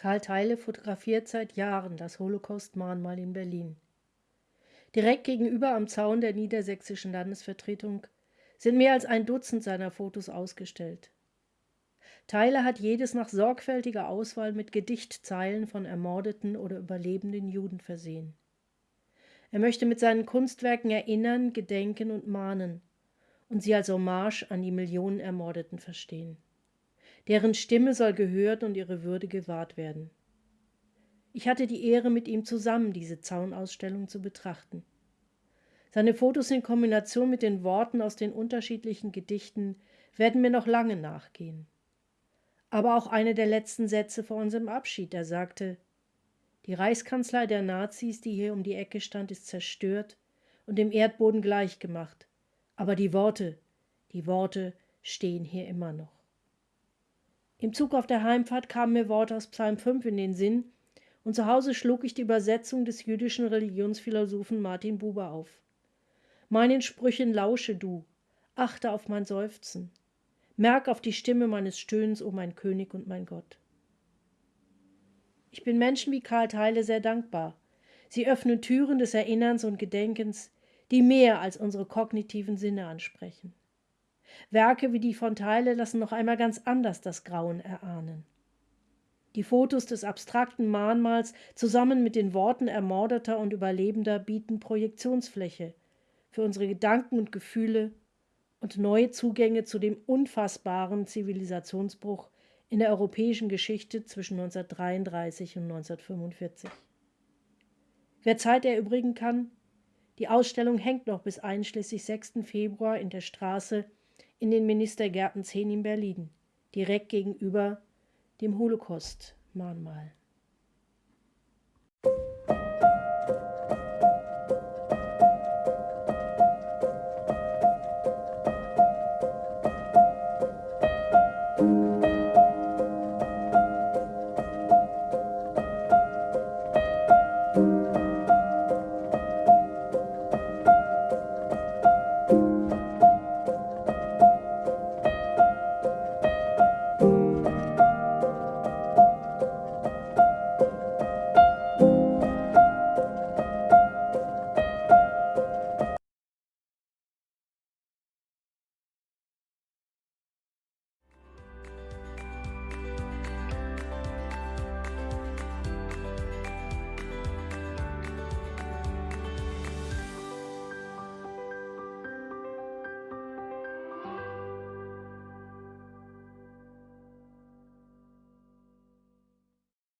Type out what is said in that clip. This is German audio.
Karl Theile fotografiert seit Jahren das Holocaust-Mahnmal in Berlin. Direkt gegenüber am Zaun der niedersächsischen Landesvertretung sind mehr als ein Dutzend seiner Fotos ausgestellt. Theile hat jedes nach sorgfältiger Auswahl mit Gedichtzeilen von ermordeten oder überlebenden Juden versehen. Er möchte mit seinen Kunstwerken erinnern, gedenken und mahnen und sie als Hommage an die Millionen Ermordeten verstehen deren Stimme soll gehört und ihre Würde gewahrt werden. Ich hatte die Ehre, mit ihm zusammen diese Zaunausstellung zu betrachten. Seine Fotos in Kombination mit den Worten aus den unterschiedlichen Gedichten werden mir noch lange nachgehen. Aber auch eine der letzten Sätze vor unserem Abschied, er sagte, die Reichskanzlei der Nazis, die hier um die Ecke stand, ist zerstört und dem Erdboden gleichgemacht. Aber die Worte, die Worte stehen hier immer noch. Im Zug auf der Heimfahrt kamen mir Worte aus Psalm 5 in den Sinn, und zu Hause schlug ich die Übersetzung des jüdischen Religionsphilosophen Martin Buber auf. Meinen Sprüchen lausche du, achte auf mein Seufzen, merk auf die Stimme meines Stöhns, o oh mein König und mein Gott. Ich bin Menschen wie Karl Theile sehr dankbar. Sie öffnen Türen des Erinnerns und Gedenkens, die mehr als unsere kognitiven Sinne ansprechen. Werke wie die von Teile lassen noch einmal ganz anders das Grauen erahnen. Die Fotos des abstrakten Mahnmals zusammen mit den Worten Ermordeter und Überlebender bieten Projektionsfläche für unsere Gedanken und Gefühle und neue Zugänge zu dem unfassbaren Zivilisationsbruch in der europäischen Geschichte zwischen 1933 und 1945. Wer Zeit erübrigen kann, die Ausstellung hängt noch bis einschließlich 6. Februar in der Straße in den Ministergärten 10 in Berlin, direkt gegenüber dem Holocaust-Mahnmal.